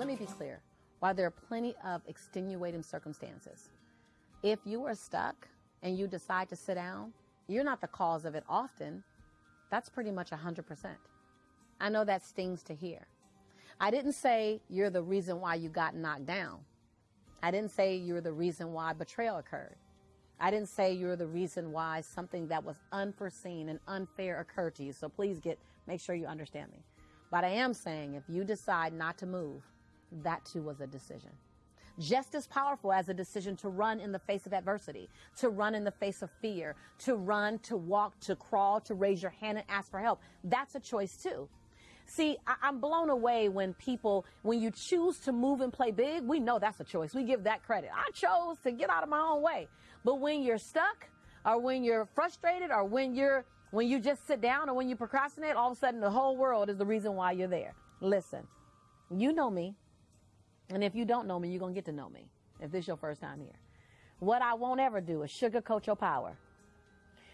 let me be clear. While there are plenty of extenuating circumstances, if you are stuck and you decide to sit down, you're not the cause of it often. That's pretty much 100%. I know that stings to hear. I didn't say you're the reason why you got knocked down. I didn't say you're the reason why betrayal occurred. I didn't say you're the reason why something that was unforeseen and unfair occurred to you. So please get make sure you understand me. But I am saying if you decide not to move, that too was a decision. Just as powerful as a decision to run in the face of adversity, to run in the face of fear, to run, to walk, to crawl, to raise your hand and ask for help. That's a choice too. See, I- am blown away when people, when you choose to move and play big, we know that's a choice. We give that credit. I chose to get out of my own way. But when you're stuck, or when you're frustrated, or when you're, when you just sit down, or when you procrastinate, all of a sudden the whole world is the reason why you're there. Listen, you know me. And if you don't know me, you're going to get to know me if this is your first time here. What I won't ever do is sugarcoat your power.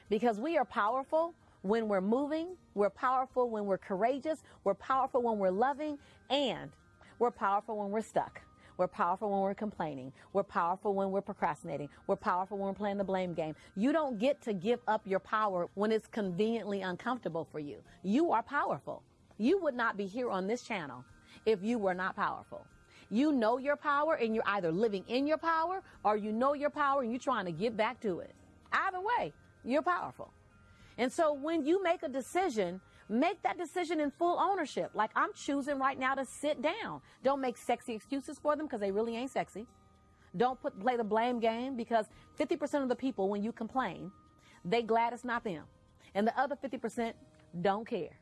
Because we are powerful when we're moving, we're powerful when we're courageous, we're powerful when we're loving, and we're powerful when we're stuck. We're powerful when we're complaining. We're powerful when we're procrastinating. We're powerful when we're playing the blame game. You don't get to give up your power when it's conveniently uncomfortable for you. You are powerful. You would not be here on this channel if you were not powerful. You know your power and you're either living in your power or you know your power and you're trying to get back to it. Either way, you're powerful. And so when you make a decision, make that decision in full ownership. Like I'm choosing right now to sit down. Don't make sexy excuses for them because they really ain't sexy. Don't put play the blame game because 50% of the people when you complain, they glad it's not them. And the other 50% don't care.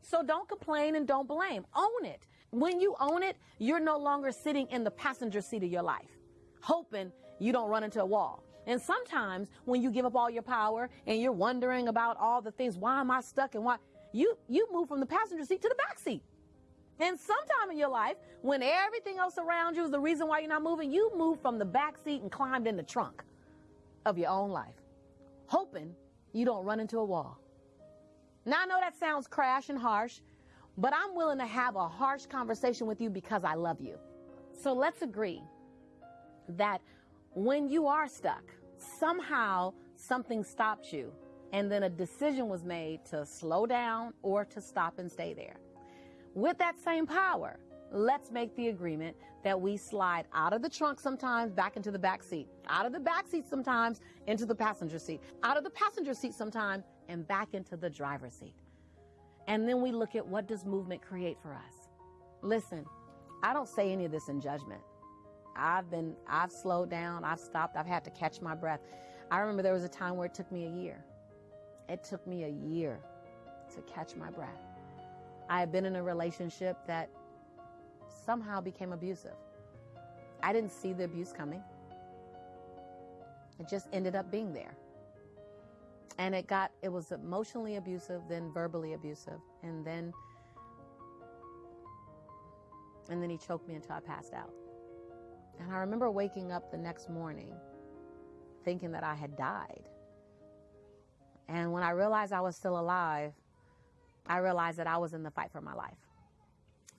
So don't complain and don't blame. Own it. When you own it, you're no longer sitting in the passenger seat of your life, hoping you don't run into a wall. And sometimes when you give up all your power and you're wondering about all the things, why am I stuck and why you you move from the passenger seat to the back seat. And sometime in your life, when everything else around you is the reason why you're not moving, you move from the back seat and climbed in the trunk of your own life, hoping you don't run into a wall. Now I know that sounds crash and harsh, but I'm willing to have a harsh conversation with you because I love you. So let's agree that when you are stuck, somehow something stopped you, and then a decision was made to slow down or to stop and stay there. With that same power, let's make the agreement that we slide out of the trunk sometimes back into the back seat, out of the back seat sometimes into the passenger seat, out of the passenger seat sometimes and back into the driver's seat. And then we look at what does movement create for us. Listen, I don't say any of this in judgment. I've been, I've slowed down, I've stopped, I've had to catch my breath. I remember there was a time where it took me a year. It took me a year to catch my breath. I had been in a relationship that somehow became abusive. I didn't see the abuse coming. It just ended up being there. And it got, it was emotionally abusive, then verbally abusive, and then, and then he choked me until I passed out. And I remember waking up the next morning thinking that I had died. And when I realized I was still alive, I realized that I was in the fight for my life.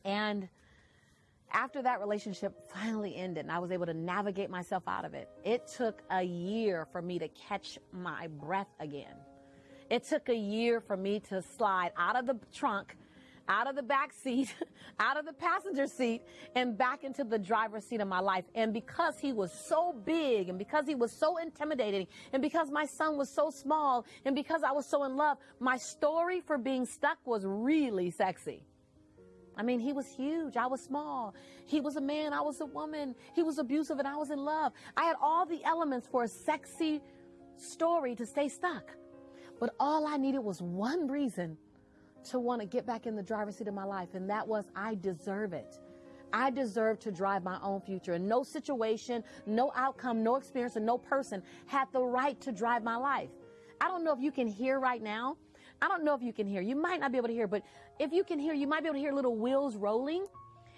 And after that relationship finally ended and I was able to navigate myself out of it, it took a year for me to catch my breath again. It took a year for me to slide out of the trunk out of the back seat, out of the passenger seat, and back into the driver's seat of my life. And because he was so big, and because he was so intimidating, and because my son was so small, and because I was so in love, my story for being stuck was really sexy. I mean, he was huge. I was small. He was a man. I was a woman. He was abusive and I was in love. I had all the elements for a sexy story to stay stuck. But all I needed was one reason to want to get back in the driver's seat of my life, and that was I deserve it. I deserve to drive my own future. And no situation, no outcome, no experience, and no person had the right to drive my life. I don't know if you can hear right now. I don't know if you can hear. You might not be able to hear, but if you can hear, you might be able to hear little wheels rolling.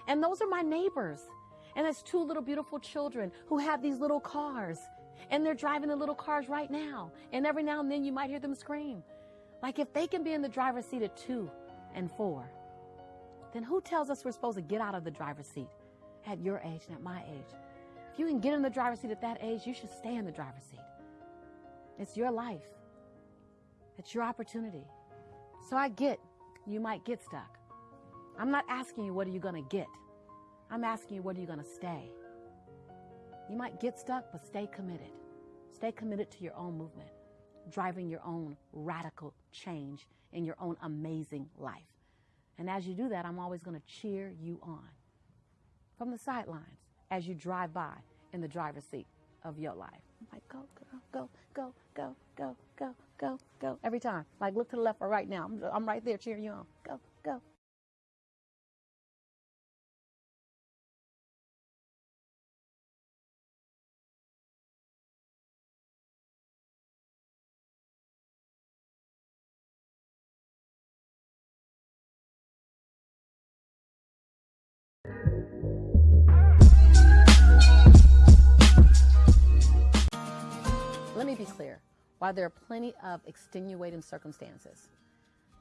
And those are my neighbors. And it's two little beautiful children who have these little cars. And they're driving the little cars right now. And every now and then you might hear them scream. Like if they can be in the driver's seat at two and four, then who tells us we're supposed to get out of the driver's seat at your age and at my age. If you can get in the driver's seat at that age, you should stay in the driver's seat. It's your life, it's your opportunity. So I get you might get stuck. I'm not asking you what are you going to get. I'm asking you what are you going to stay. You might get stuck, but stay committed. Stay committed to your own movement, driving your own radical change in your own amazing life. And as you do that, I'm always going to cheer you on from the sidelines as you drive by in the driver's seat of your life. I'm like, go, girl, go, go, go, go, go, go, go. Every time. Like, look to the left or right now. I'm, I'm right there cheering you on. Go, go. Let me be clear. While there are plenty of extenuating circumstances,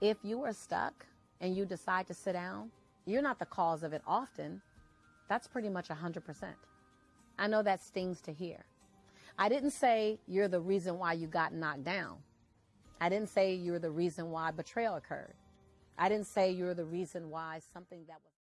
if you are stuck and you decide to sit down, you're not the cause of it often. That's pretty much 100%. I know that stings to hear. I didn't say you're the reason why you got knocked down. I didn't say you're the reason why betrayal occurred. I didn't say you're the reason why something that was